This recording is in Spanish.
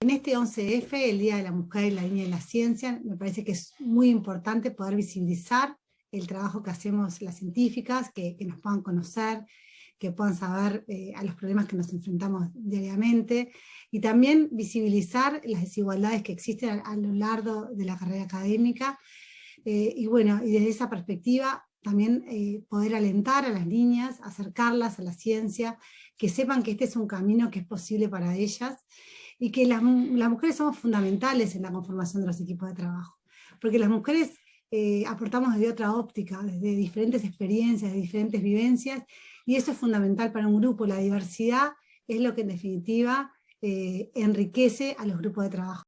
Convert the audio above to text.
En este 11F, el Día de la Mujer y la Niña de la Ciencia, me parece que es muy importante poder visibilizar el trabajo que hacemos las científicas, que, nos puedan conocer, que puedan saber eh, a los problemas que nos enfrentamos diariamente, y también visibilizar las desigualdades que existen a, lo largo de la carrera académica, eh, y bueno, y desde esa perspectiva también eh, poder alentar a las niñas, acercarlas a la ciencia, que sepan que este es un camino que es posible para ellas, y que las, las mujeres somos fundamentales en la conformación de los equipos de trabajo, porque las mujeres eh, aportamos desde otra óptica, desde diferentes experiencias, de diferentes vivencias, y eso es fundamental para un grupo, la diversidad es lo que en definitiva eh, enriquece a los grupos de trabajo.